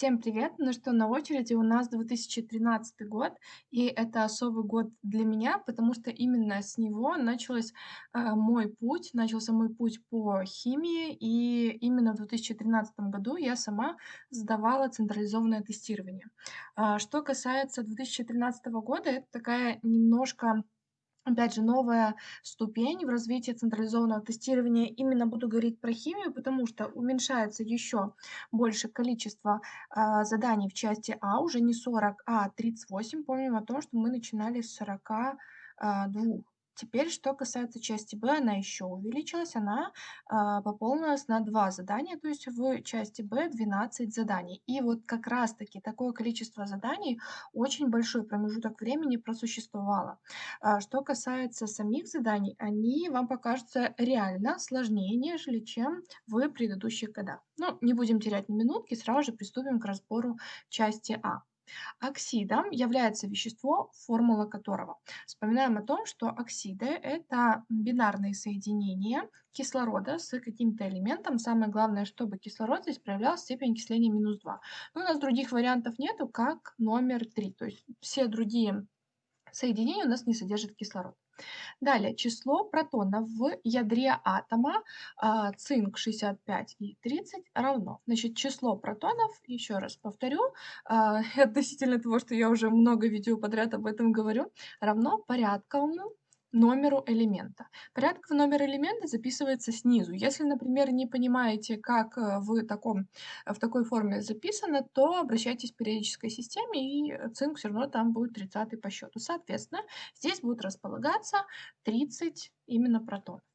Всем привет! Ну что, на очереди у нас 2013 год, и это особый год для меня, потому что именно с него началось, а, мой путь, начался мой путь по химии, и именно в 2013 году я сама сдавала централизованное тестирование. А, что касается 2013 года, это такая немножко Опять же, новая ступень в развитии централизованного тестирования. Именно буду говорить про химию, потому что уменьшается еще больше количество а, заданий в части А, уже не 40, а 38. Помним о том, что мы начинали с 42. Теперь, что касается части Б, она еще увеличилась, она а, пополнилась на 2 задания, то есть в части Б 12 заданий. И вот как раз-таки такое количество заданий, очень большой промежуток времени просуществовало. А, что касается самих заданий, они вам покажутся реально сложнее, нежели чем в предыдущих годах. Но не будем терять ни минутки, сразу же приступим к разбору части А. Оксидом является вещество, формула которого. Вспоминаем о том, что оксиды– это бинарные соединения кислорода с каким-то элементом. Самое главное, чтобы кислород здесь проявлял степень окисления минус 2. Но у нас других вариантов нету, как номер 3. То есть все другие соединения у нас не содержат кислород. Далее, число протонов в ядре атома а, цинк 65 и 30 равно. Значит, число протонов, еще раз повторю, а, относительно того, что я уже много видео подряд об этом говорю, равно порядковому номеру элемента. Порядковый номер элемента записывается снизу. Если, например, не понимаете, как э, в, таком, в такой форме записано, то обращайтесь к периодической системе, и цинк все равно там будет 30 по счету. Соответственно, здесь будет располагаться 30 именно протонов.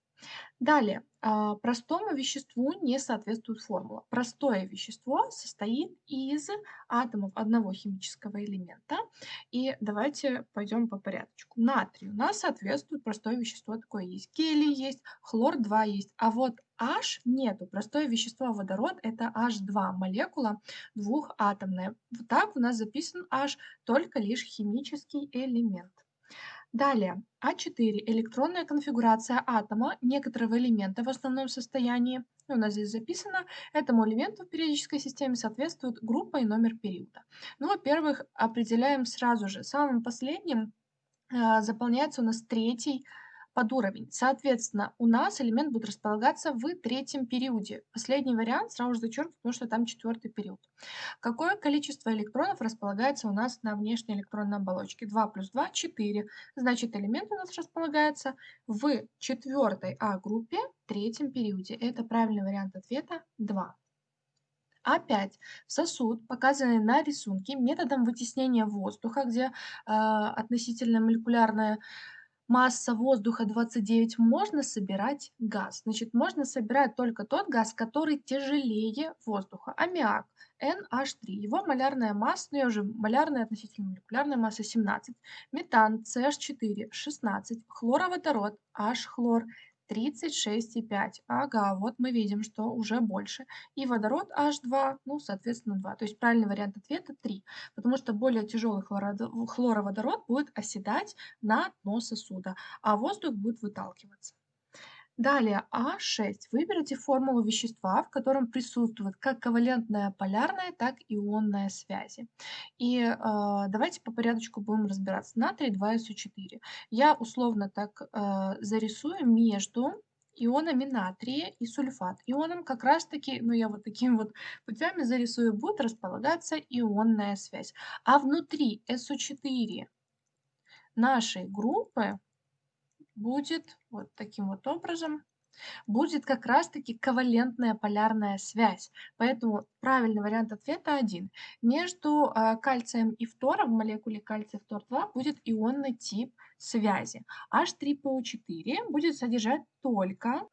Далее, а, простому веществу не соответствует формула. Простое вещество состоит из атомов одного химического элемента. И давайте пойдем по порядочку. Натрий у нас соответствует простое вещество, такое есть. Гелий есть, хлор-2 есть. А вот H нету. Простое вещество водород это H2 молекула двухатомная. Вот так у нас записан H только лишь химический элемент. Далее, А4. Электронная конфигурация атома некоторого элемента в основном состоянии. У нас здесь записано, этому элементу в периодической системе соответствует группа и номер периода. Ну, во-первых, определяем сразу же. Самым последним э, заполняется у нас третий под уровень. Соответственно, у нас элемент будет располагаться в третьем периоде. Последний вариант сразу же зачеркну, потому что там четвертый период. Какое количество электронов располагается у нас на внешней электронной оболочке? 2 плюс 2 – 4. Значит, элемент у нас располагается в четвертой А-группе, третьем периоде. Это правильный вариант ответа 2. Опять сосуд, показанный на рисунке методом вытеснения воздуха, где э, относительно молекулярная масса воздуха 29, можно собирать газ. Значит, можно собирать только тот газ, который тяжелее воздуха. Аммиак NH3. Его малярная масса, ну я уже малярная относительно молекулярная масса 17. Метан CH4 16. Хлороводород H-хлор 36,5. Ага, вот мы видим, что уже больше. И водород H2, ну, соответственно, 2. То есть правильный вариант ответа 3, потому что более тяжелый хлороводород будет оседать на дно сосуда, а воздух будет выталкиваться. Далее А6. Выберите формулу вещества, в котором присутствует как ковалентная полярная, так и ионная связи. И э, давайте по порядочку будем разбираться. Натрий 2СО4. Я условно так э, зарисую между ионами натрия и сульфат. Ионом как раз таки, ну я вот такими вот путями зарисую, будет располагаться ионная связь. А внутри СО4 нашей группы будет вот таким вот образом, будет как раз-таки ковалентная полярная связь. Поэтому правильный вариант ответа один. Между э, кальцием и фтором в молекуле кальция фтор-2 будет ионный тип связи. H3PO4 будет содержать только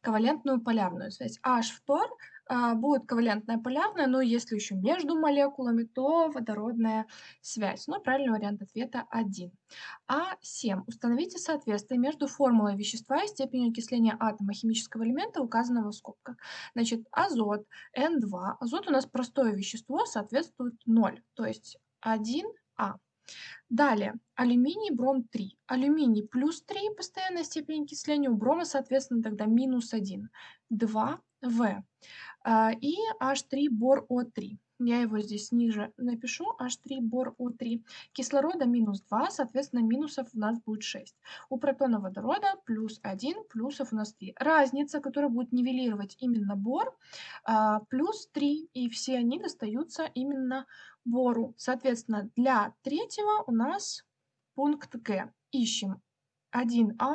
ковалентную полярную связь. H-фтор а, будет ковалентная полярная, но если еще между молекулами, то водородная связь. Но правильный вариант ответа 1. А7. Установите соответствие между формулой вещества и степенью окисления атома химического элемента, указанного в скобках. Значит, азот N2. Азот у нас простое вещество, соответствует 0, то есть 1А. Далее, алюминий, бром 3. Алюминий плюс 3, постоянная степень окисления, у брома, соответственно, тогда минус 1. 2В. А, и H3 бор О3. я его здесь ниже напишу, H3, бор O3. Кислорода минус 2, соответственно, минусов у нас будет 6. У протона водорода плюс 1, плюсов у нас 3. Разница, которая будет нивелировать именно бор, а, плюс 3, и все они достаются именно бору. Соответственно, для третьего у нас пункт Г. Ищем 1А,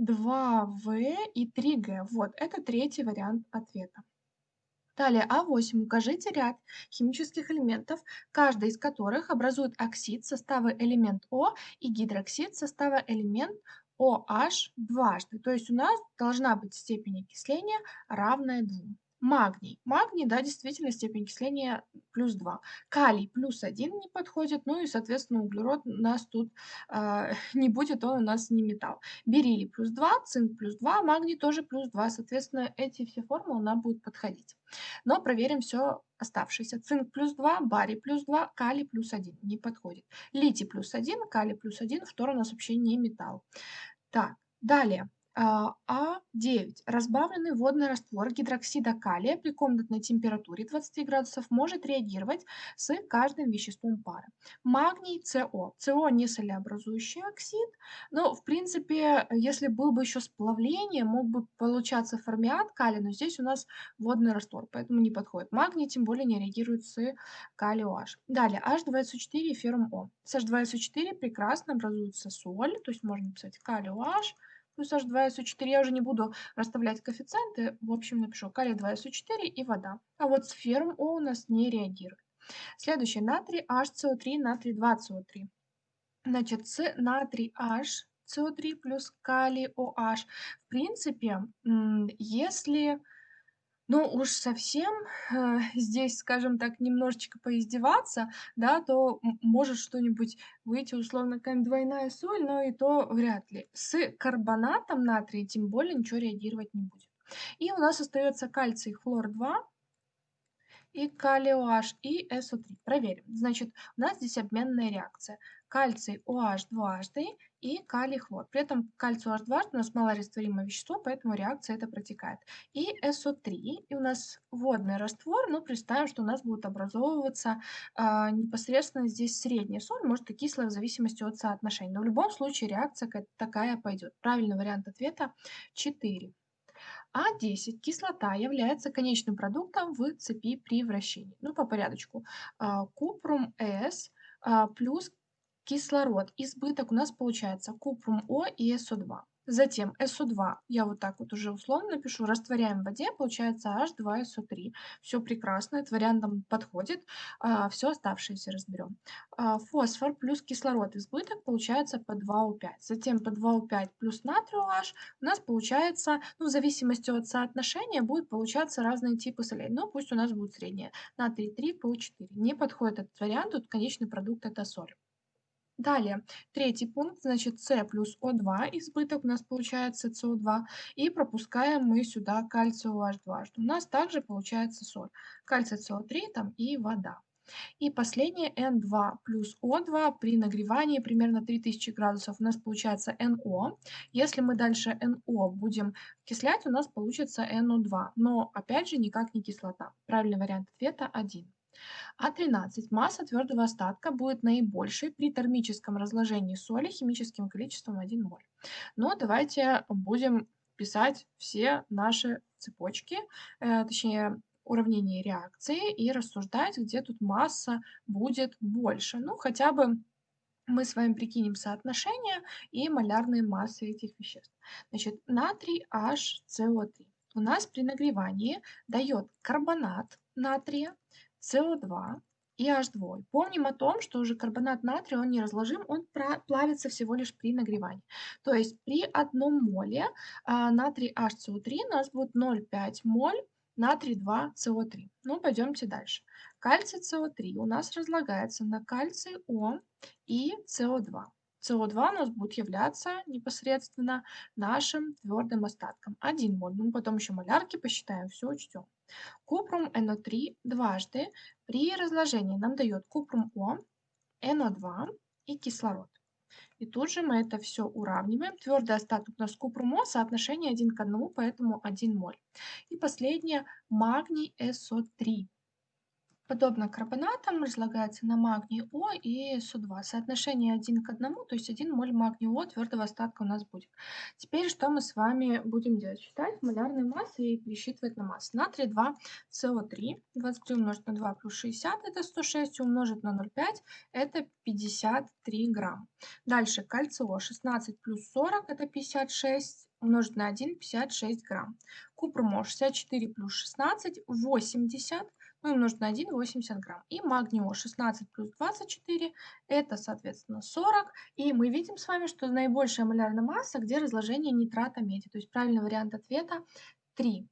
2В и 3Г. Вот, это третий вариант ответа. Далее А8. Укажите ряд химических элементов, каждый из которых образует оксид состава элемент О и гидроксид состава элемент OH дважды. То есть у нас должна быть степень окисления равная 2. Магний. Магний, да, действительно, степень окисления плюс 2. Калий плюс 1 не подходит, ну и, соответственно, углерод у нас тут э, не будет, он у нас не металл. Бериллий плюс 2, цинк плюс 2, магний тоже плюс 2, соответственно, эти все формулы нам будут подходить. Но проверим все оставшееся. Цинк плюс 2, барий плюс 2, калий плюс 1 не подходит. Литий плюс 1, калий плюс 1, второй у нас вообще не металл. Так, далее. А9. Разбавленный водный раствор гидроксида калия при комнатной температуре 20 градусов может реагировать с каждым веществом пары. Магний СО. СО не солеобразующий оксид, но в принципе, если был бы еще сплавление, мог бы получаться формиат калия, но здесь у нас водный раствор, поэтому не подходит. Магний тем более не реагирует с калий OH. Далее, H2SO4 и феррум О. С H2SO4 прекрасно образуется соль, то есть можно написать калий OH, плюс H2SO4. Я уже не буду расставлять коэффициенты. В общем, напишу калий 2SO4 и вода. А вот с феррум О у нас не реагирует. Следующее. Натрий HCO3, натрий 2CO3. Значит, с натрий H CO3 плюс калий OH. В принципе, если ну уж совсем, э, здесь, скажем так, немножечко поиздеваться, да, то может что-нибудь выйти, условно, какая-нибудь двойная соль, но и то вряд ли. С карбонатом натрия тем более ничего реагировать не будет. И у нас остается кальций хлор-2 и калий OH и SO3. Проверим. Значит, у нас здесь обменная реакция. Кальций OH дважды и калий хлор. При этом кальций OH дважды у нас малорастворимое вещество, поэтому реакция это протекает. И SO3, и у нас водный раствор, но представим, что у нас будет образовываться э, непосредственно здесь средняя соль, может и кислая в зависимости от соотношения. Но в любом случае реакция такая пойдет. Правильный вариант ответа 4. А10 кислота является конечным продуктом в цепи при вращении. Ну, по порядочку. А, купрум С а, плюс кислород. Избыток у нас получается купрум О и СО2. Затем SO2, я вот так вот уже условно напишу, растворяем в воде, получается H2SO3. Все прекрасно, этот вариант нам подходит. А, все оставшееся разберем. А, фосфор плюс кислород избыток получается по 2O5. Затем по 2O5 плюс натрий OH у нас получается, ну в зависимости от соотношения, будет получаться разные типы солей. Но пусть у нас будет среднее. Натрий 3, ПО4. Не подходит этот вариант, тут конечный продукт это соль. Далее, третий пункт, значит, С плюс О2, избыток у нас получается СО2, и пропускаем мы сюда кальций OH2, что у нас также получается соль, кальций СО3 там и вода. И последнее N2 плюс O2 при нагревании примерно 3000 градусов у нас получается NO. Если мы дальше NO будем окислять, у нас получится NO2, но опять же никак не кислота. Правильный вариант ответа 1. А13. Масса твердого остатка будет наибольшей при термическом разложении соли химическим количеством 1 моль. Но давайте будем писать все наши цепочки, э, точнее уравнение реакции и рассуждать, где тут масса будет больше. Ну, хотя бы мы с вами прикинем соотношение и малярные массы этих веществ. Значит, натрий HCO3 у нас при нагревании дает карбонат натрия СО2 и H2. Помним о том, что уже карбонат натрия, он не разложим, он плавится всего лишь при нагревании. То есть при одном моле а, натрий HCO3 у нас будет 0,5 моль натрий 2 СО3. Ну, пойдемте дальше. Кальций СО3 у нас разлагается на кальций О и СО2. СО2 у нас будет являться непосредственно нашим твердым остатком. 1 моль. Ну, потом еще малярки посчитаем, все учтем. Купрум НО3 дважды при разложении нам дает купрум О, НО2 и кислород. И тут же мы это все уравниваем. Твердый остаток у нас О, соотношение 1 к 1, поэтому 1 моль. И последнее магний СО3. Подобно карбонатам разлагается на магний О и СО2. Соотношение один к одному, то есть 1 моль магния О твердого остатка у нас будет. Теперь что мы с вами будем делать? Считать малярные массы и пересчитывать на массы. Натрий 2 СО3, 23 умножить на 2 плюс 60 это 106, умножить на 0,5 это 53 грамм. Дальше кальций О 16 плюс 40 это 56, умножить на 1 56 грамм. Купр Мо 64 плюс 16 80 ну, умножить на 1, 80 грамм. И магний О 16 плюс 24, это, соответственно, 40. И мы видим с вами, что наибольшая малярная масса, где разложение нитрата меди. То есть правильный вариант ответа 3.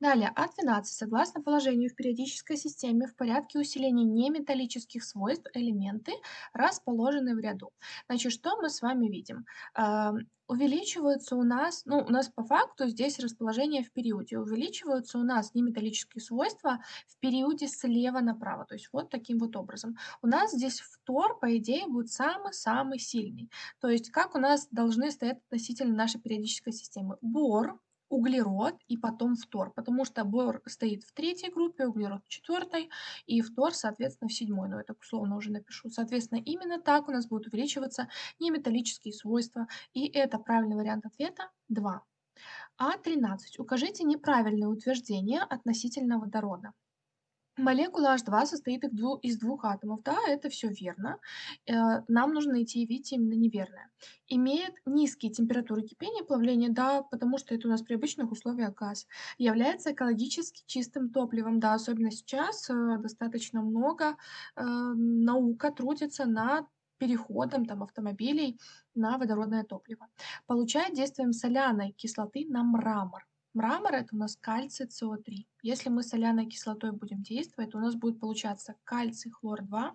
Далее, А12. Согласно положению в периодической системе в порядке усиления неметаллических свойств элементы расположены в ряду. Значит, что мы с вами видим? Э, увеличиваются у нас, ну, у нас по факту здесь расположение в периоде, увеличиваются у нас неметаллические свойства в периоде слева направо, то есть вот таким вот образом. У нас здесь фтор, по идее, будет самый-самый сильный. То есть как у нас должны стоять относительно нашей периодической системы? Бор, углерод и потом фтор, потому что бор стоит в третьей группе, углерод в четвертой, и фтор, соответственно, в седьмой, но это условно уже напишу. Соответственно, именно так у нас будут увеличиваться неметаллические свойства, и это правильный вариант ответа 2. А13. Укажите неправильное утверждение относительно водорода. Молекула H2 состоит из двух атомов. Да, это все верно. Э, нам нужно найти и видеть именно неверное. Имеет низкие температуры кипения плавления, да, потому что это у нас при обычных условиях газ. Является экологически чистым топливом, да, особенно сейчас э, достаточно много э, наука трудится над переходом там, автомобилей на водородное топливо. Получает действием соляной кислоты на мрамор. Мрамор это у нас кальций СО3. Если мы соляной кислотой будем действовать, то у нас будет получаться кальций хлор-2,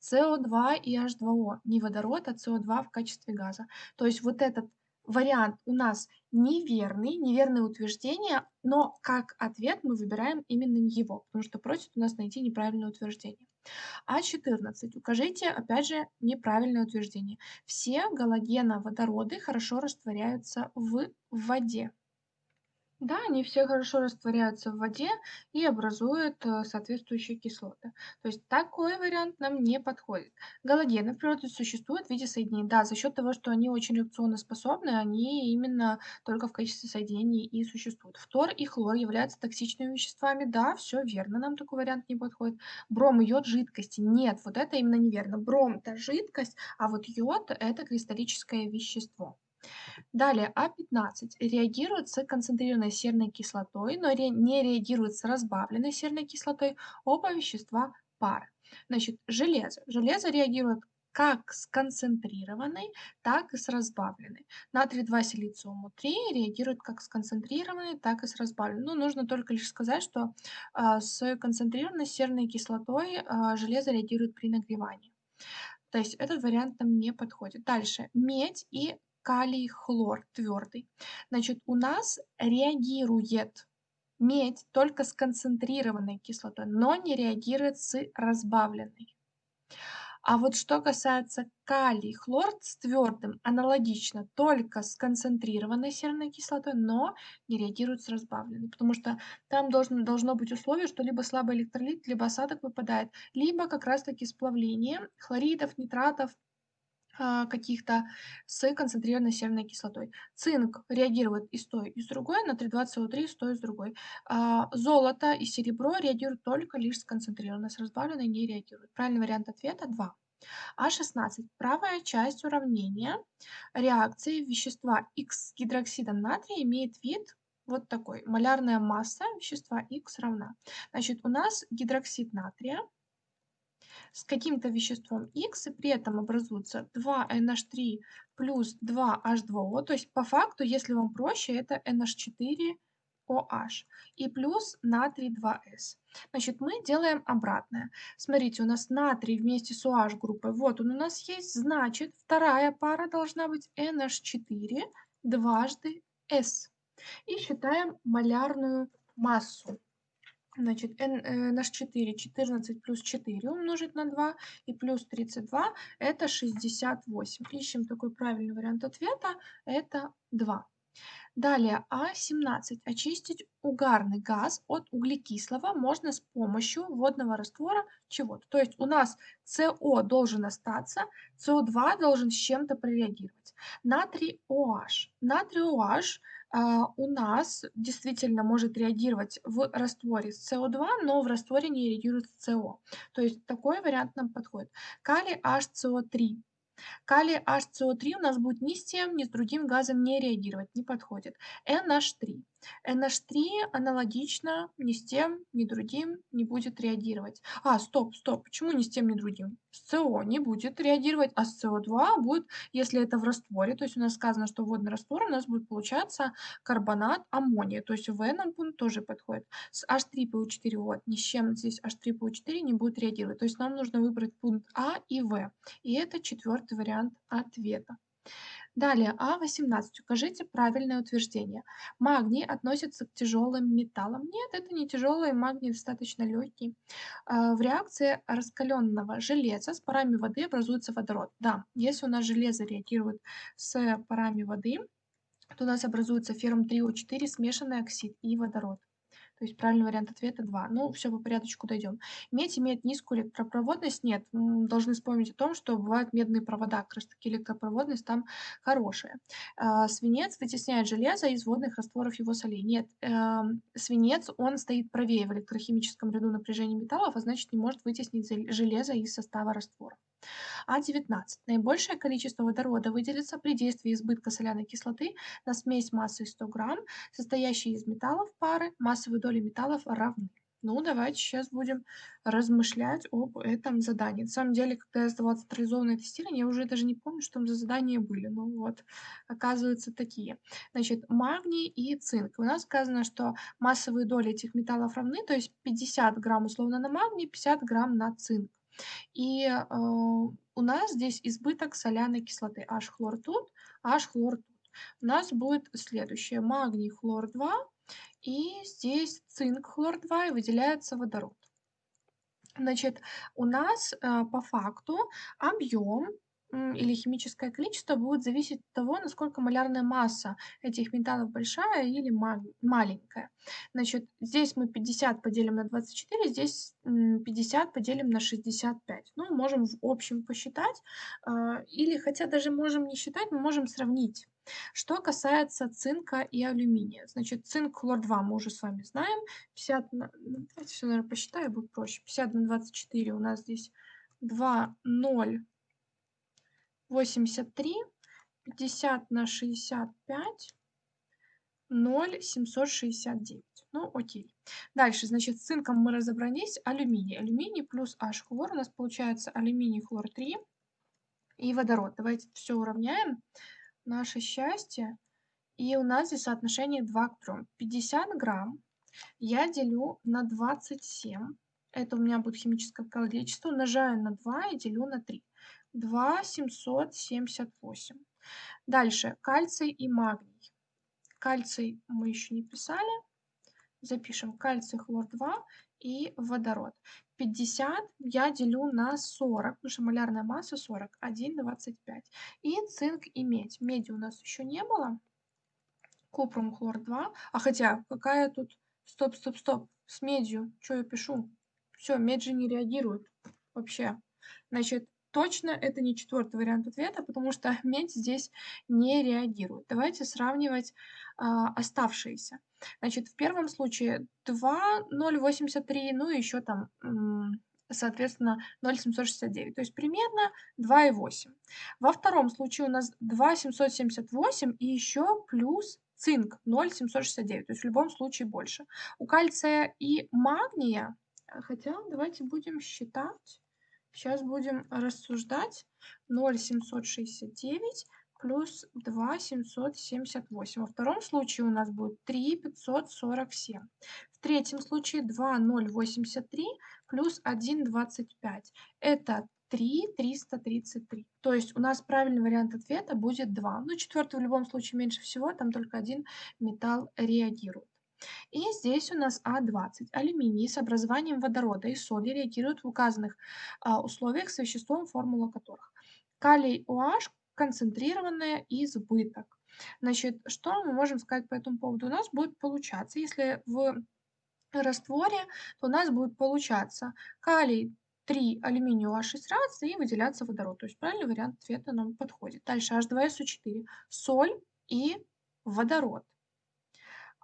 СО2 и H2O. Не водород, а СО2 в качестве газа. То есть вот этот вариант у нас неверный, неверное утверждение, но как ответ мы выбираем именно его, потому что просит у нас найти неправильное утверждение. А14. Укажите, опять же, неправильное утверждение. Все галогеноводороды хорошо растворяются в воде. Да, они все хорошо растворяются в воде и образуют э, соответствующие кислоты. То есть такой вариант нам не подходит. Галогены в природе существуют в виде соединений. Да, за счет того, что они очень реакционно способны, они именно только в качестве соединений и существуют. Фтор и хлор являются токсичными веществами. Да, все верно, нам такой вариант не подходит. Бром, йод, жидкости. Нет, вот это именно неверно. Бром– это жидкость, а вот йод– это кристаллическое вещество. Далее А15 реагирует с концентрированной серной кислотой, но не реагирует с разбавленной серной кислотой. Оба вещества пары. Значит, железо. Железо реагирует как с концентрированной, так и с разбавленной. Натрий 2 силициуму 3 реагирует как с концентрированной, так и с разбавленной. Ну, нужно только лишь сказать, что э, с концентрированной серной кислотой э, железо реагирует при нагревании. То есть этот вариант нам не подходит. Дальше. Медь и калий хлор твердый. Значит, у нас реагирует медь только с концентрированной кислотой, но не реагирует с разбавленной. А вот что касается калий, хлор с твердым, аналогично, только с концентрированной серной кислотой, но не реагирует с разбавленной, потому что там должно, должно быть условие, что либо слабый электролит, либо осадок выпадает, либо как раз-таки сплавление хлоридов, нитратов, каких-то с концентрированной серной кислотой. Цинк реагирует и с той, и с другой, на 3,2СО3 и с той, и с другой. А, золото и серебро реагируют только лишь с концентрированной, с разбавленной не реагируют. Правильный вариант ответа 2. А16. Правая часть уравнения реакции вещества X с гидроксидом натрия имеет вид вот такой. Малярная масса вещества X равна. Значит, у нас гидроксид натрия с каким-то веществом X, и при этом образуется 2NH3 плюс 2H2O. То есть по факту, если вам проще, это NH4OH и плюс натрий 2S. Значит, мы делаем обратное. Смотрите, у нас натрий вместе с OH группой, вот он у нас есть, значит, вторая пара должна быть NH4 дважды S. И считаем малярную массу. Значит, n, э, наш 4, 14 плюс 4 умножить на 2 и плюс 32 это 68. Ищем такой правильный вариант ответа, это 2. Далее А17. Очистить угарный газ от углекислого можно с помощью водного раствора чего-то. То есть у нас СО должен остаться, СО2 должен с чем-то прореагировать. Натрий OH. Натрий OH а, у нас действительно может реагировать в растворе с СО2, но в растворе не реагирует с СО. То есть такой вариант нам подходит. Калий HCO3. Калий HCO3 у нас будет ни с тем, ни с другим газом не реагировать, не подходит. NH3. NH3 аналогично ни с тем, ни другим не будет реагировать. А, стоп, стоп, почему ни с тем, ни другим? С СО не будет реагировать, а с СО2 будет, если это в растворе, то есть у нас сказано, что водный раствор, у нас будет получаться карбонат аммония, то есть в нам пункт тоже подходит. С H3PO4 вот, ни с чем здесь H3PO4 не будет реагировать, то есть нам нужно выбрать пункт А и В, и это четвертый вариант ответа. Далее, А18. Укажите правильное утверждение. Магний относится к тяжелым металлам. Нет, это не тяжелый, магний достаточно легкий. А, в реакции раскаленного железа с парами воды образуется водород. Да, если у нас железо реагирует с парами воды, то у нас образуется феррум 3О4, смешанный оксид и водород. То есть правильный вариант ответа 2. Ну, все по порядочку дойдем. Медь имеет низкую электропроводность? Нет. Должны вспомнить о том, что бывают медные провода, как раз таки электропроводность там хорошая. А, свинец вытесняет железо из водных растворов его солей. Нет. Эм, свинец, он стоит правее в электрохимическом ряду напряжения металлов, а значит не может вытеснить железо из состава раствора. А19. Наибольшее количество водорода выделится при действии избытка соляной кислоты на смесь массой 100 грамм, состоящей из металлов пары, массовые доли металлов равны. Ну, давайте сейчас будем размышлять об этом задании. На самом деле, когда я сдавала централизованное тестирование, я уже даже не помню, что там за задания были. Ну вот, оказывается, такие. Значит, магний и цинк. У нас сказано, что массовые доли этих металлов равны, то есть 50 грамм условно на магний, 50 грамм на цинк. И э, у нас здесь избыток соляной кислоты. H-хлор тут, H-хлор тут. У нас будет следующее. Магний хлор 2 и здесь цинк хлор 2 и выделяется водород. Значит, у нас э, по факту объем или химическое количество будет зависеть от того, насколько малярная масса этих металлов большая или маленькая. Значит, здесь мы 50 поделим на 24, здесь 50 поделим на 65. Ну, можем в общем посчитать, а, или хотя даже можем не считать, мы можем сравнить. Что касается цинка и алюминия. Значит, цинк хлор-2 мы уже с вами знаем. 50 на... Ну, давайте все, наверное, посчитаю, будет проще. 50 на 24 у нас здесь 2, 0, 83, 50 на 65, 0, 769. Ну, окей. Дальше, значит, с цинком мы разобрались. Алюминий. Алюминий плюс H хлор. У нас получается алюминий хлор 3 и водород. Давайте все уравняем. Наше счастье. И у нас здесь соотношение 2 к 3. 50 грамм я делю на 27. Это у меня будет химическое количество. Умножаю на 2 и делю на 3. 2 778. Дальше кальций и магний. Кальций мы еще не писали. Запишем кальций хлор-2 и водород. 50 я делю на 40, потому что малярная масса 40, 1,25. И цинк и медь. Меди у нас еще не было. Купрум хлор-2. А хотя, какая тут... Стоп, стоп, стоп. С медью. Что я пишу? Все, медь же не реагирует вообще. Значит, точно это не четвертый вариант ответа, потому что медь здесь не реагирует. Давайте сравнивать а, оставшиеся. Значит, в первом случае 2, 0,83, ну и еще там, соответственно, 0,769, то есть примерно 2,8. Во втором случае у нас 2,778 и еще плюс цинк 0,769, то есть в любом случае больше. У кальция и магния, хотя давайте будем считать, Сейчас будем рассуждать. 0,769 плюс 2,778. Во втором случае у нас будет 3,547. В третьем случае 2,083 плюс 1,25. Это 3,333. То есть у нас правильный вариант ответа будет 2. Ну, четвертый в любом случае меньше всего, там только один металл реагирует. И здесь у нас А20. Алюминий с образованием водорода и соли реагируют в указанных а, условиях с веществом, формула которых. Калий OH концентрированное избыток. Значит, что мы можем сказать по этому поводу? У нас будет получаться, если в растворе, то у нас будет получаться калий 3 алюминия OH6 раз и выделяться водород. То есть правильный вариант ответа нам подходит. Дальше H2SO4, соль и водород.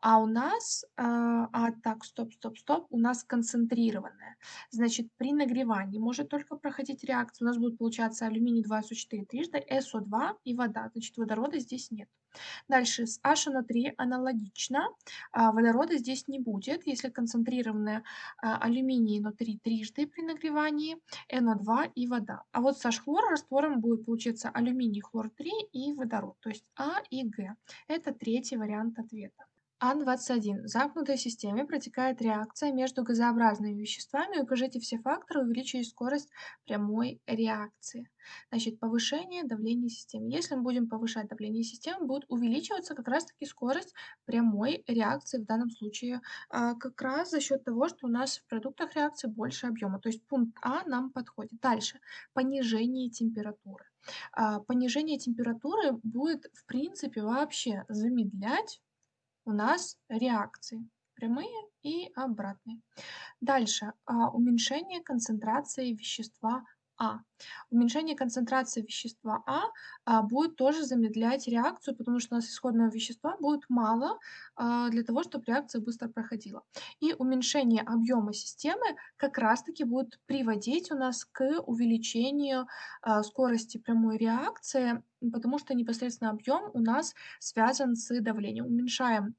А у нас, а, а так, стоп, стоп, стоп, у нас концентрированная. Значит, при нагревании может только проходить реакция. У нас будет получаться алюминий 2SO4 трижды, SO2 и вода. Значит, водорода здесь нет. Дальше с HNO3 аналогично. А, водорода здесь не будет, если концентрированная а, алюминий NO3 трижды при нагревании, NO2 и вода. А вот с H-хлор раствором будет получиться алюминий хлор 3 и водород, то есть А и Г. Это третий вариант ответа. Ан-21. В замкнутой системе протекает реакция между газообразными веществами. Укажите все факторы, увеличивая скорость прямой реакции. Значит, повышение давления системы. Если мы будем повышать давление системы, будет увеличиваться как раз-таки скорость прямой реакции в данном случае, а, как раз за счет того, что у нас в продуктах реакции больше объема. То есть пункт А нам подходит. Дальше. Понижение температуры. А, понижение температуры будет, в принципе, вообще замедлять у нас реакции прямые и обратные. Дальше. А, уменьшение концентрации вещества а. Уменьшение концентрации вещества А, а будет тоже замедлять реакцию, потому что у нас исходного вещества будет мало а, для того, чтобы реакция быстро проходила. И уменьшение объема системы как раз-таки будет приводить у нас к увеличению а, скорости прямой реакции, потому что непосредственно объем у нас связан с давлением. Уменьшаем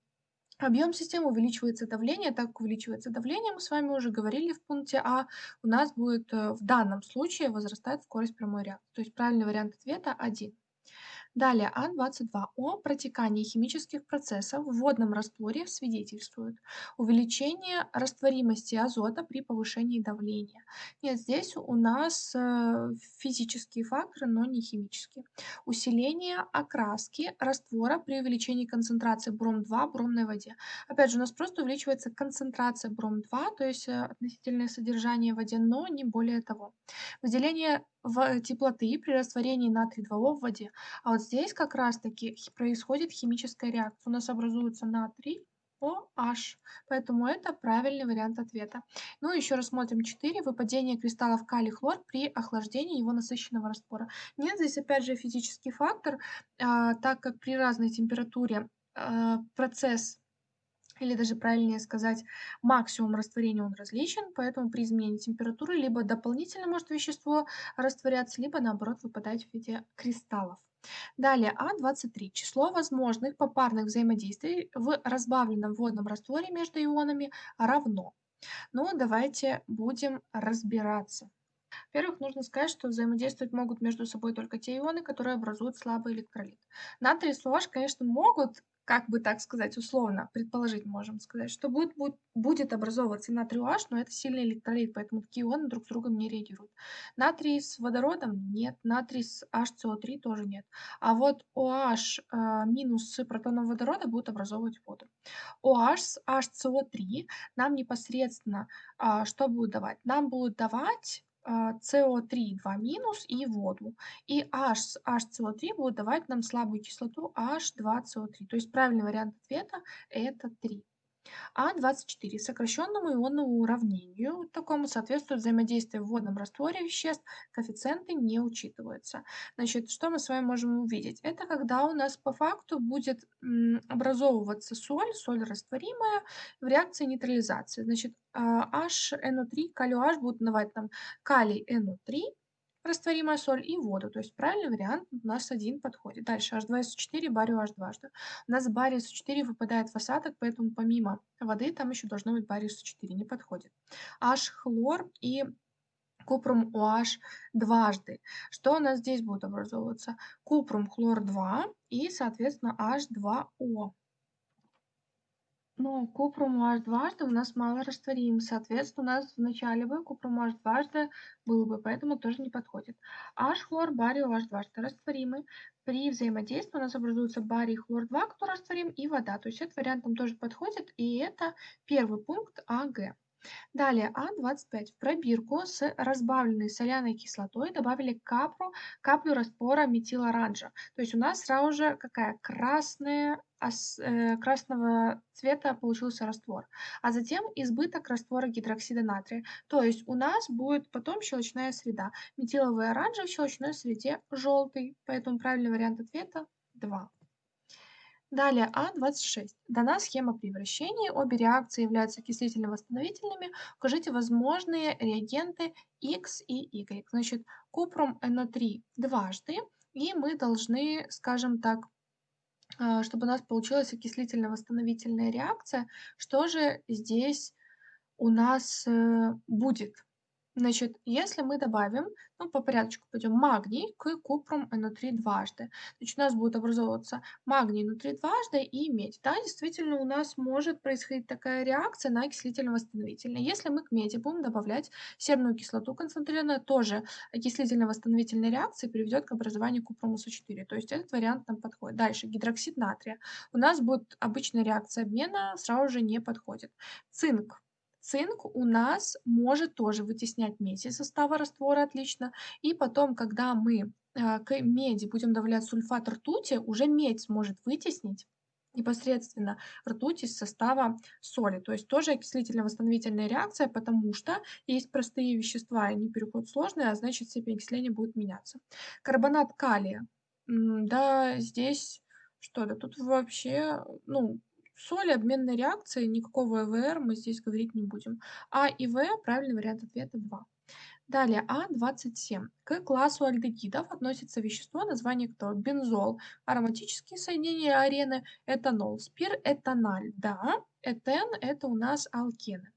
Объем системы увеличивается давление, так как увеличивается давление, мы с вами уже говорили в пункте А, у нас будет э, в данном случае возрастать скорость прямой реакции. То есть правильный вариант ответа 1. Далее А22 о протекании химических процессов в водном растворе свидетельствует увеличение растворимости азота при повышении давления. Нет, здесь у нас э, физические факторы, но не химические. Усиление окраски раствора при увеличении концентрации бром-2 в бромной воде. Опять же, у нас просто увеличивается концентрация бром-2, то есть э, относительное содержание в воде, но не более того. Выделение теплоты при растворении натрий-2О в воде. А вот здесь как раз-таки происходит химическая реакция. У нас образуется натрий, OH. Поэтому это правильный вариант ответа. Ну и еще рассмотрим 4. Выпадение кристаллов калий-хлор при охлаждении его насыщенного раствора. Нет, здесь опять же физический фактор, а, так как при разной температуре а, процесс или даже правильнее сказать, максимум растворения он различен, поэтому при изменении температуры либо дополнительно может вещество растворяться, либо наоборот выпадать в виде кристаллов. Далее А23. Число возможных попарных взаимодействий в разбавленном водном растворе между ионами равно. Ну, давайте будем разбираться. Во-первых, нужно сказать, что взаимодействовать могут между собой только те ионы, которые образуют слабый электролит. Натрий и SOH, конечно, могут как бы так сказать, условно, предположить можем сказать, что будет, будет, будет образовываться натрий OH, но это сильный электролит, поэтому такие ионы друг с другом не реагируют. Натрий с водородом нет, натрий с HCO3 тоже нет. А вот OH минус с протоном водорода будут образовывать воду. OH с HCO3 нам непосредственно э, что будет давать? Нам будут давать CO3 2 минус и воду. И H, HCO3 будет давать нам слабую кислоту H2CO3. То есть правильный вариант ответа это 3. А24. Сокращенному ионному уравнению такому соответствует взаимодействие в водном растворе веществ, коэффициенты не учитываются. Значит, что мы с вами можем увидеть? Это когда у нас по факту будет образовываться соль, соль растворимая в реакции нейтрализации. Значит, HNO3, калий OH будут давать нам калий NO3, растворимая соль и воду. То есть правильный вариант у нас один подходит. Дальше H2SO4, барио H2. У нас барий SO4 выпадает в осадок, поэтому помимо воды там еще должно быть барий SO4, не подходит. H хлор и купрум OH дважды. Что у нас здесь будет образовываться? Купрум хлор 2 и, соответственно, H2O. Ну, купрум дважды у нас мало растворим. Соответственно, у нас в начале бы купрум дважды был бы, поэтому тоже не подходит. H-хлор, барий OH дважды растворимы. При взаимодействии у нас образуется барий хлор 2, который растворим, и вода. То есть этот вариант нам тоже подходит, и это первый пункт АГ. Далее А25. В пробирку с разбавленной соляной кислотой добавили каплю, каплю раствора метилоранжа. То есть у нас сразу же какая красная, ос- э, красного цвета получился раствор. А затем избыток раствора гидроксида натрия. То есть у нас будет потом щелочная среда. Метиловый оранжевый в щелочной среде желтый. Поэтому правильный вариант ответа 2. Далее А26. Дана схема превращения. Обе реакции являются окислительно-восстановительными. Укажите возможные реагенты X и Y. Значит, купрум NO3 дважды. И мы должны, скажем так, а, чтобы у нас получилась окислительно-восстановительная реакция, что же здесь у нас э, будет? Значит, если мы добавим, ну, по порядочку пойдем, магний к купрум НО3 дважды, значит, у нас будет образовываться магний НО3 дважды и медь. Да, действительно, у нас может происходить такая реакция на окислительно-восстановительная. Если мы к меди будем добавлять серную кислоту концентрированную, тоже окислительно-восстановительная реакция приведет к образованию купрума С4. То есть этот вариант нам подходит. Дальше, гидроксид натрия. У нас будет обычная реакция обмена, сразу же не подходит. Цинк Цинк у нас может тоже вытеснять медь из состава раствора отлично. И потом, когда мы а, к меди будем добавлять сульфат ртути, уже медь сможет вытеснить непосредственно ртуть из состава соли. То есть тоже окислительно-восстановительная реакция, потому что есть простые вещества, они переходят в сложные, а значит степень окисления будет меняться. Карбонат калия. Да, здесь что да, тут вообще, ну, Соли обменной реакции, никакого ЭВР мы здесь говорить не будем. А и В правильный вариант ответа 2. Далее А27. К классу альдегидов относится вещество, название кто? Бензол. Ароматические соединения арены, этанол, спир, этаналь. Да, этен это у нас алкены.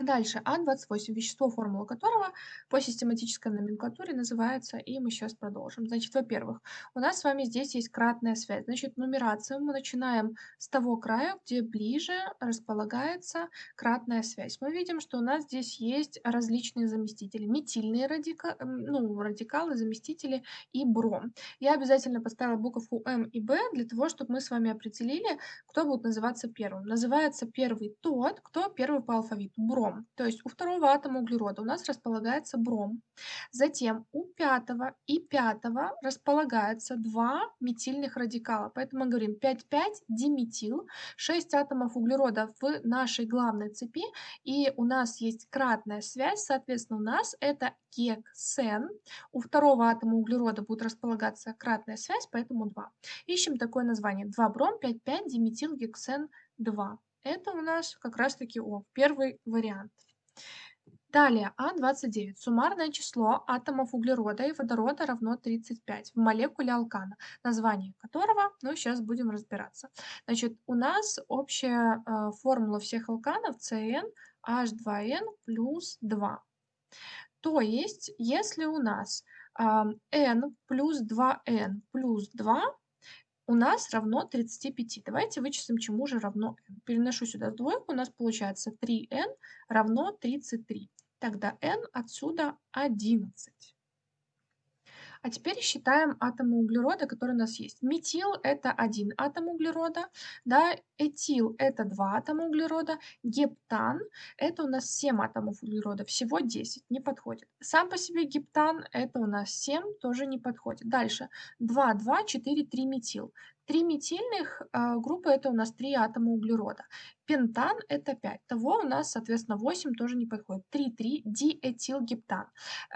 Дальше А28, вещество, формула которого по систематической номенклатуре называется, и мы сейчас продолжим. Значит, во-первых, у нас с вами здесь есть кратная связь. Значит, нумерацию мы начинаем с того края, где ближе располагается кратная связь. Мы видим, что у нас здесь есть различные заместители. Метильные радика... ну, радикалы, заместители и бром. Я обязательно поставила буковку М и Б для того, чтобы мы с вами определили, кто будет называться первым. Называется первый тот, кто первый по алфавиту. Бром бром. То есть у второго атома углерода у нас располагается бром. Затем у пятого и пятого располагаются два метильных радикала. Поэтому мы говорим 5,5 диметил, 6 атомов углерода в нашей главной цепи. И у нас есть кратная связь, соответственно, у нас это гексен. У второго атома углерода будет располагаться кратная связь, поэтому 2. Ищем такое название. 2 бром, 5,5 диметил гексен 2. Это у нас как раз-таки О, первый вариант. Далее, А29. Суммарное число атомов углерода и водорода равно 35 в молекуле алкана, название которого, ну, сейчас будем разбираться. Значит, у нас общая э, формула всех алканов CN H2N плюс 2. То есть, если у нас э, N плюс 2N плюс 2, у нас равно 35. Давайте вычислим, чему же равно n. Переношу сюда двойку, у нас получается 3n равно 33. Тогда n отсюда 11. А теперь считаем атомы углерода, которые у нас есть. Метил – это один атом углерода, да, этил – это два атома углерода, гептан – это у нас 7 атомов углерода, всего 10, не подходит. Сам по себе гептан – это у нас 7, тоже не подходит. Дальше 2, 2, 4, 3 метил. Три метильных э, группы это у нас три атома углерода. Пентан это 5. Того у нас, соответственно, 8 тоже не подходит. 3,3 диэтилгептан.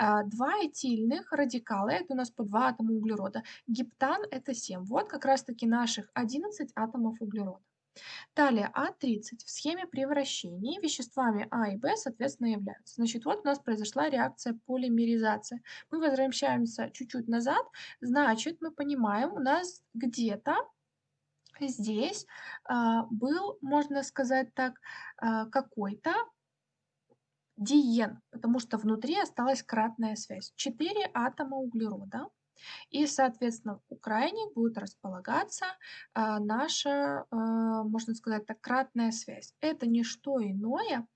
Э, два этильных радикала это у нас по 2 атома углерода. Гептан это 7. Вот как раз таки наших 11 атомов углерода. Далее А30. В схеме превращений веществами А и Б, соответственно, являются. Значит, вот у нас произошла реакция полимеризации. Мы возвращаемся чуть-чуть назад. Значит, мы понимаем, у нас где-то здесь а, был, можно сказать так, а, какой-то диен, потому что внутри осталась кратная связь. Четыре атома углерода и, соответственно, у крайних будет располагаться а, наша, а, можно сказать так, кратная связь. Это не что иное,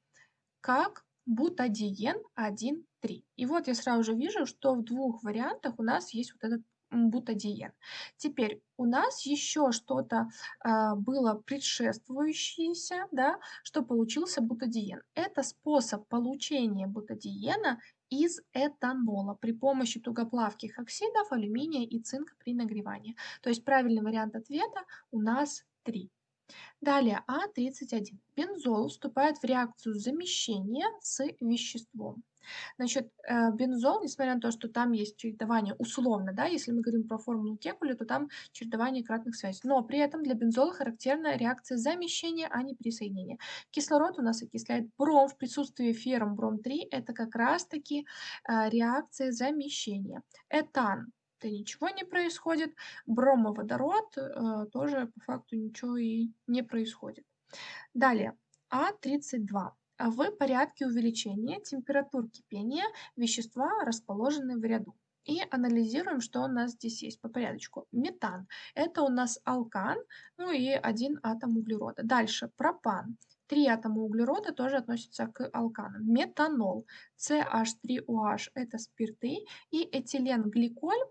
как бутадиен 1,3. И вот я сразу же вижу, что в двух вариантах у нас есть вот этот бутадиен. Теперь у нас еще что-то а, было предшествующееся, да, что получился бутадиен. Это способ получения бутадиена из этанола при помощи тугоплавких оксидов алюминия и цинка при нагревании. То есть правильный вариант ответа у нас 3. Далее А31. Бензол вступает в реакцию замещения с веществом. Значит, э, бензол, несмотря на то, что там есть чередование условно, да, если мы говорим про формулу Кекуля, то там чередование кратных связей. Но при этом для бензола характерна реакция замещения, а не присоединения. Кислород у нас окисляет бром в присутствии феррум бром-3. Это как раз-таки э, реакция замещения. Этан то ничего не происходит. Бромоводород э, тоже по факту ничего и не происходит. Далее, А32 в порядке увеличения температур кипения вещества, расположенные в ряду. И анализируем, что у нас здесь есть по порядочку. Метан – это у нас алкан, ну и один атом углерода. Дальше пропан. Три атома углерода тоже относятся к алканам. Метанол, CH3OH – это спирты, и этиленгликоль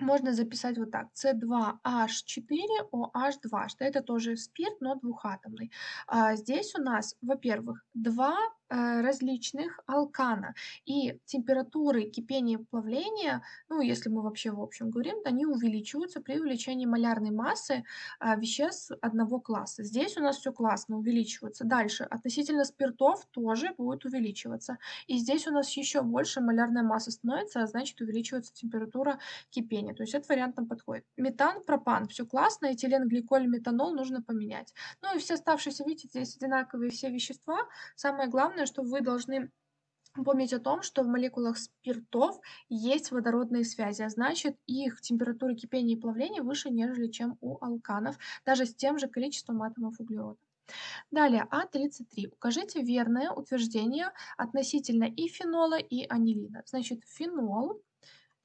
можно записать вот так. С2H4OH2, что это тоже спирт, но двухатомный. А здесь у нас, во-первых, два различных алкана. И температуры кипения и плавления, ну, если мы вообще в общем говорим, они увеличиваются при увеличении малярной массы а, веществ одного класса. Здесь у нас все классно увеличивается. Дальше, относительно спиртов тоже будет увеличиваться. И здесь у нас еще больше малярная масса становится, а значит увеличивается температура кипения. То есть этот вариант нам подходит. Метан, пропан, все классно, этилен, гликоль, метанол нужно поменять. Ну и все оставшиеся, видите, здесь одинаковые все вещества. Самое главное, главное, что вы должны помнить о том, что в молекулах спиртов есть водородные связи, а значит их температура кипения и плавления выше, нежели чем у алканов, даже с тем же количеством атомов углерода. Далее, А33. Укажите верное утверждение относительно и фенола, и анилина. Значит, фенол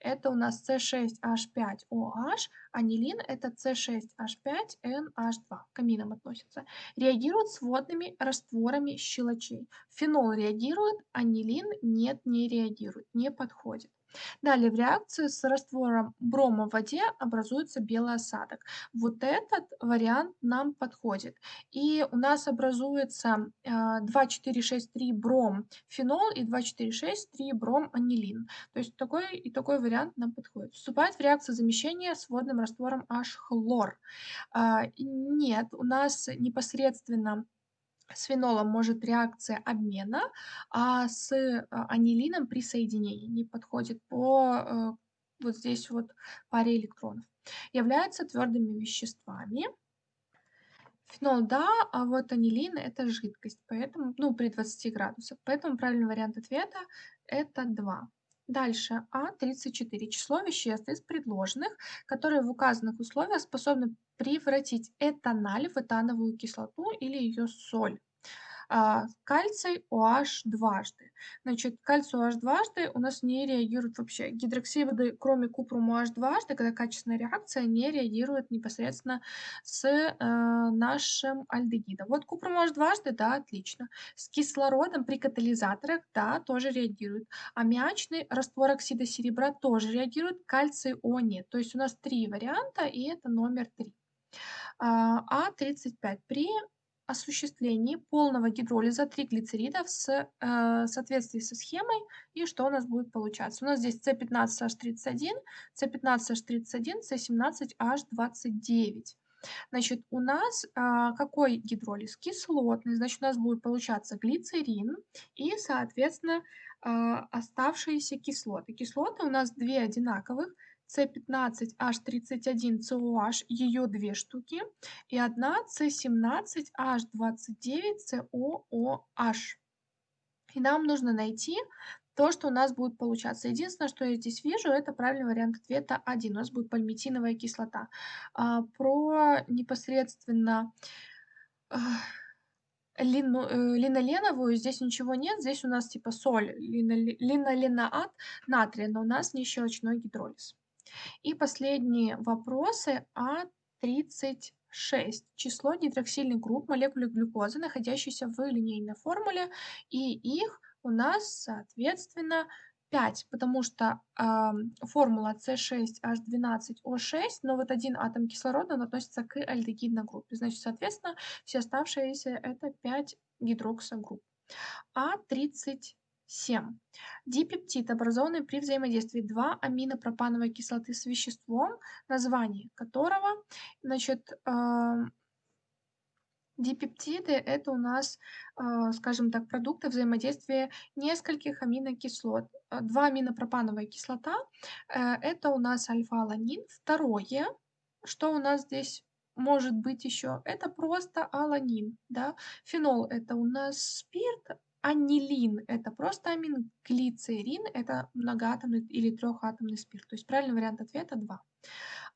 это у нас С6H5OH, анилин это С6H5NH2, к аминам относится. Реагирует с водными растворами щелочей. Фенол реагирует, анилин нет, не реагирует, не подходит. Далее в реакции с раствором брома в воде образуется белый осадок. Вот этот вариант нам подходит. И у нас образуется 2,4,6,3 бром фенол и 2,4,6,3 бром анилин. То есть такой и такой вариант нам подходит. Вступает в реакцию замещения с водным раствором H-хлор. А, нет, у нас непосредственно с фенолом может реакция обмена, а с а, анилином присоединение не подходит по э, вот здесь вот паре электронов. Являются твердыми веществами. Фенол да, а вот анилин это жидкость, поэтому, ну, при 20 градусах. Поэтому правильный вариант ответа это 2. Дальше А34. Число веществ из предложенных, которые в указанных условиях способны превратить этаналь в этановую кислоту или ее соль. А, кальций OH дважды. Значит, кальций OH дважды у нас не реагирует вообще. Гидроксиды, кроме купрума OH дважды, когда качественная реакция, не реагирует непосредственно с э, нашим альдегидом. Вот купрум OH дважды, да, отлично. С кислородом при катализаторах, да, тоже реагирует. Аммиачный раствор оксида серебра тоже реагирует, кальций О нет. То есть у нас три варианта, и это номер три. А35. При осуществлении полного гидролиза триглицеридов с, э, в соответствии со схемой. И что у нас будет получаться? У нас здесь С15H31, С15H31, С17H29. Значит, у нас а, какой гидролиз? Кислотный. Значит, у нас будет получаться глицерин и, соответственно, а, оставшиеся кислоты. Кислоты у нас две одинаковых. С15H31COH, ее две штуки, и одна С17H29COOH. И нам нужно найти то, что у нас будет получаться. Единственное, что я здесь вижу, это правильный вариант ответа 1. У нас будет пальмитиновая кислота. А, про непосредственно лину, э, линоленовую здесь ничего нет. Здесь у нас типа соль, линоленоат натрия, но у нас не щелочной гидролиз. И последние вопросы А36. Число гидроксильных групп молекулы глюкозы, находящихся в линейной формуле, и их у нас, соответственно, 5, потому что, ам, формула С6H12O6, но вот один атом кислорода, он относится к альдегидной группе. Значит, соответственно, все оставшиеся- это 5 гидроксогрупп. А37. Дипептид, образованный при взаимодействии 2 аминопропановой кислоты с веществом, название которого, значит, ам Дипептиды- это у нас, а, скажем так, продукты взаимодействия нескольких аминокислот. А, 2 аминопропановая кислота, э, это у нас альфа-аланин. Второе, что у нас здесь может быть еще, это просто аланин, да. Фенол- это у нас спирт, анилин- это просто амин, глицерин- это многоатомный или трехатомный спирт. То есть правильный вариант ответа 2.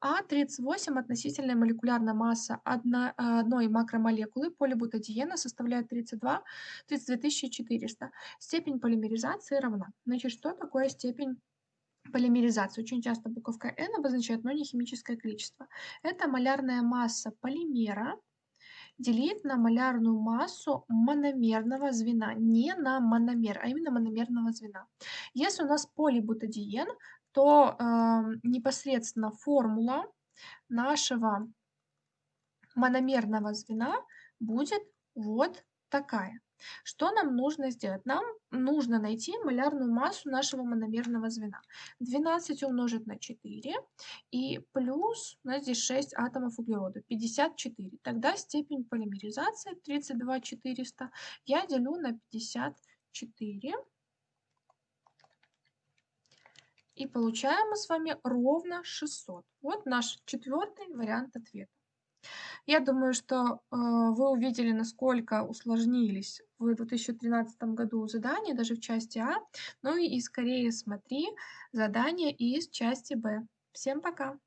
А38 относительная молекулярная масса одной макромолекулы полибутадиена составляет 32 32 400. Степень полимеризации равна. Значит, что такое степень полимеризации? Очень часто буковка N обозначает, но не химическое количество. Это малярная масса полимера делить на малярную массу мономерного звена. Не на мономер, а именно мономерного звена. Если у нас полибутадиен, то, ам, непосредственно формула нашего мономерного звена будет вот такая. Что нам нужно сделать? Нам нужно найти малярную массу нашего мономерного звена. 12 умножить на 4 и плюс, у нас здесь 6 атомов углерода, 54. Тогда степень полимеризации 32 400 я делю на 54. И получаем мы с вами ровно 600. Вот наш четвертый вариант ответа. Я думаю, что, э, вы увидели, насколько усложнились в 2013 году задания, даже в части А. Ну и скорее смотри задания из части Б. Всем пока!